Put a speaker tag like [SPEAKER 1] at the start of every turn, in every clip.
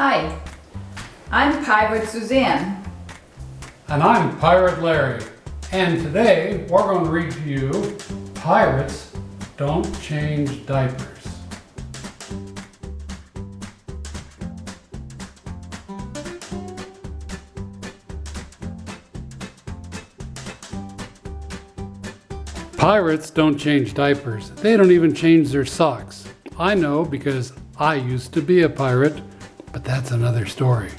[SPEAKER 1] Hi, I'm Pirate Suzanne.
[SPEAKER 2] And I'm Pirate Larry. And today we're going to read to you Pirates Don't Change Diapers. Pirates don't change diapers. They don't even change their socks. I know because I used to be a pirate, but that's another story.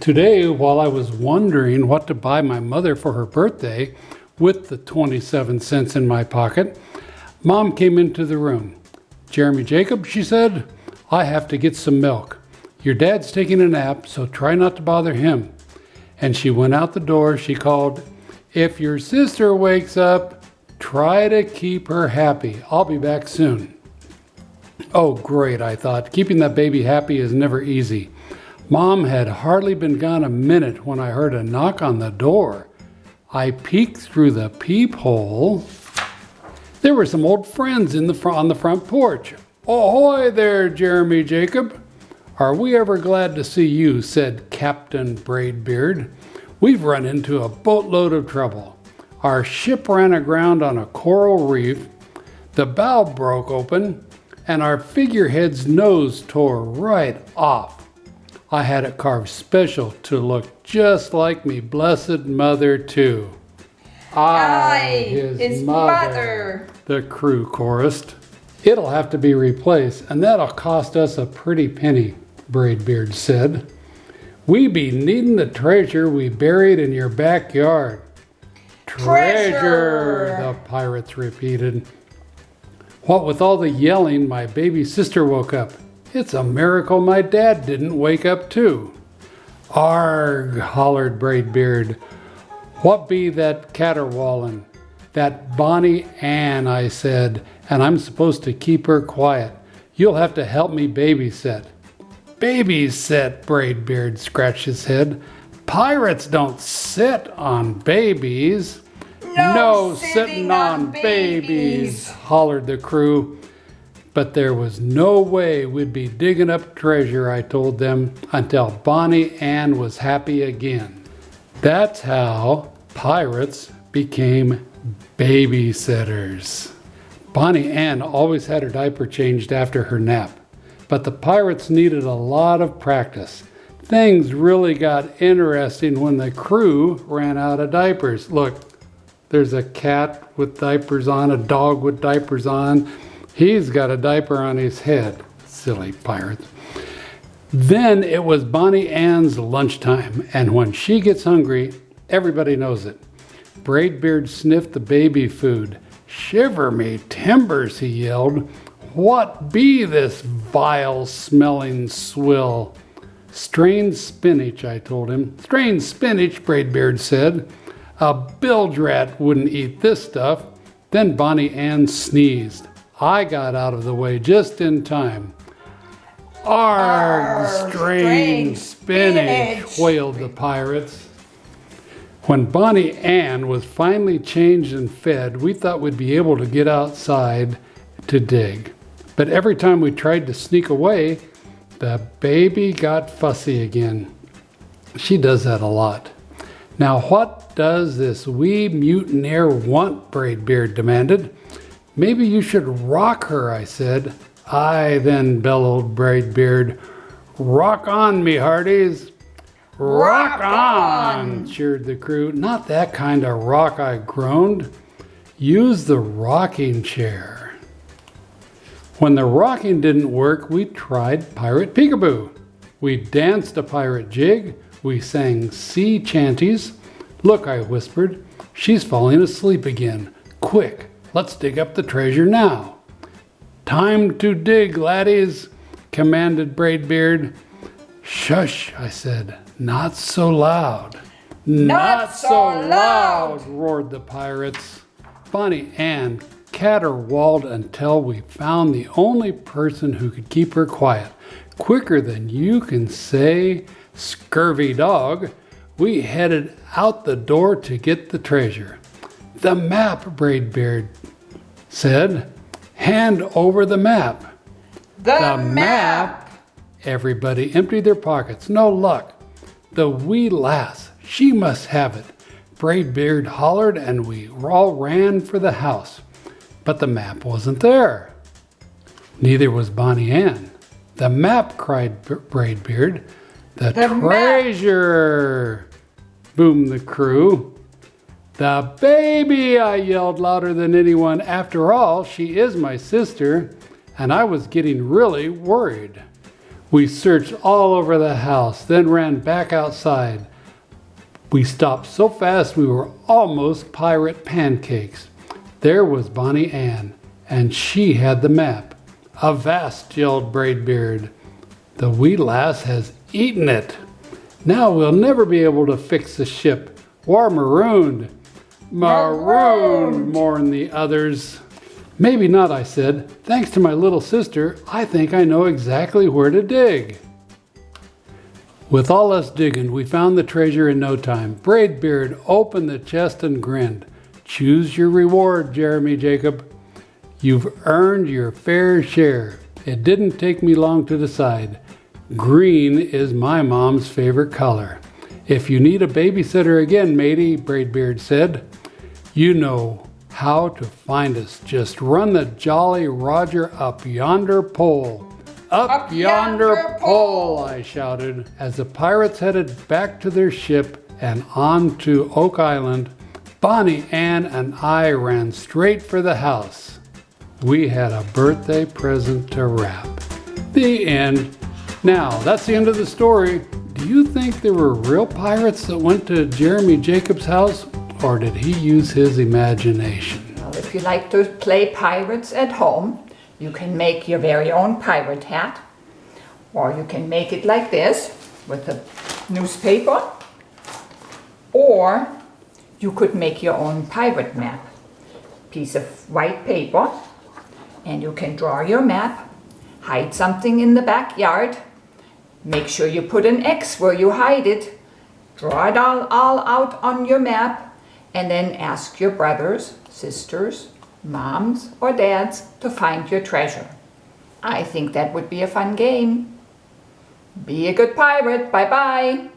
[SPEAKER 2] Today, while I was wondering what to buy my mother for her birthday with the 27 cents in my pocket, Mom came into the room. Jeremy Jacob, she said, I have to get some milk. Your dad's taking a nap, so try not to bother him. And she went out the door. She called, If your sister wakes up, Try to keep her happy. I'll be back soon. Oh, great, I thought. Keeping that baby happy is never easy. Mom had hardly been gone a minute when I heard a knock on the door. I peeked through the peephole. There were some old friends in the on the front porch. Ahoy there, Jeremy Jacob. Are we ever glad to see you, said Captain Braidbeard. We've run into a boatload of trouble. Our ship ran aground on a coral reef, the bow broke open, and our figurehead's nose tore right off. I had it carved special to look just like me blessed mother too.
[SPEAKER 1] I, his, his mother, mother,
[SPEAKER 2] the crew chorused. It'll have to be replaced, and that'll cost us a pretty penny, Braidbeard said. We be needing the treasure we buried in your backyard. Treasure, the pirates repeated. What with all the yelling, my baby sister woke up. It's a miracle my dad didn't wake up too. Arg, hollered Braidbeard. What be that caterwauling? That Bonnie Ann, I said, and I'm supposed to keep her quiet. You'll have to help me babysit. Babysit, Braidbeard scratched his head. Pirates don't sit on babies.
[SPEAKER 1] No, no sitting, sitting, on, on babies. babies,
[SPEAKER 2] hollered the crew. But there was no way we'd be digging up treasure, I told them, until Bonnie Ann was happy again. That's how pirates became babysitters. Bonnie Ann always had her diaper changed after her nap, but the pirates needed a lot of practice. Things really got interesting when the crew ran out of diapers. Look, there's a cat with diapers on, a dog with diapers on. He's got a diaper on his head. Silly pirates. Then it was Bonnie Ann's lunchtime, and when she gets hungry, everybody knows it. Braidbeard sniffed the baby food. Shiver me timbers, he yelled. What be this vile smelling swill? Strained spinach, I told him. Strained spinach, Braidbeard said. A bilge rat wouldn't eat this stuff. Then Bonnie Ann sneezed. I got out of the way just in time. Arg, Arr, strange spinach, spinach, wailed the pirates. When Bonnie Ann was finally changed and fed, we thought we'd be able to get outside to dig. But every time we tried to sneak away, the baby got fussy again. She does that a lot. Now what does this wee mutineer want, Braidbeard demanded. Maybe you should rock her, I said. I then bellowed Braidbeard. Rock on, me hearties. Rock, rock on, on, cheered the crew. Not that kind of rock, I groaned. Use the rocking chair. When the rocking didn't work, we tried Pirate Peekaboo. We danced a pirate jig. We sang sea chanties. Look, I whispered, she's falling asleep again. Quick, let's dig up the treasure now. Time to dig, laddies, commanded Braidbeard. Shush, I said, not so loud.
[SPEAKER 1] Not, not so loud,
[SPEAKER 2] roared the pirates. Bonnie Ann caterwauled until we found the only person who could keep her quiet. Quicker than you can say, scurvy dog, we headed out the door to get the treasure. The map, Braidbeard said. Hand over the map.
[SPEAKER 1] The, the map. map
[SPEAKER 2] Everybody emptied their pockets. No luck. The wee lass, she must have it. Braidbeard hollered, and we all ran for the house. But the map wasn't there. Neither was Bonnie Ann. The map, cried B- Braidbeard. The,
[SPEAKER 3] The map.
[SPEAKER 2] treasure! boomed the crew. The baby, I yelled louder than anyone. After all, she is my sister, and I was getting really worried. We searched all over the house, then ran back outside. We stopped so fast we were almost pirate pancakes. There was Bonnie Ann, and she had the map. Avast, yelled Braidbeard. The wee lass has eaten it. Now we'll never be able to fix the ship. We're marooned. Marooned, mourned the others. Maybe not, I said. Thanks to my little sister, I think I know exactly where to dig. With all us digging, we found the treasure in no time. Braidbeard opened the chest and grinned. Choose your reward, Jeremy Jacob. You've earned your fair share. It didn't take me long to decide. Green is my mom's favorite color. If you need a babysitter again, matey, Braidbeard said, you know how to find us. Just run the Jolly Roger up yonder pole. Up,
[SPEAKER 3] Up
[SPEAKER 2] yonder,
[SPEAKER 3] yonder
[SPEAKER 2] pole,
[SPEAKER 3] pole.
[SPEAKER 2] I shouted as the pirates headed back to their ship and on to Oak Island. Bonnie Ann and I ran straight for the house. We had a birthday present to wrap. The end. Now, that's the end of the story. Do you think there were real pirates that went to Jeremy Jacobs' house, or did he use his imagination?
[SPEAKER 3] Well, if you like to play pirates at home, you can make your very own pirate hat. Or you can make it like this with a newspaper. Or you could make your own pirate map. Piece of white paper. And you can draw your map, hide something in the backyard. Make sure you put an X where you hide it. Draw it all, all out on your map and then ask your brothers, sisters, moms or dads to find your treasure. I think that would be a fun game. Be a good pirate. Bye bye.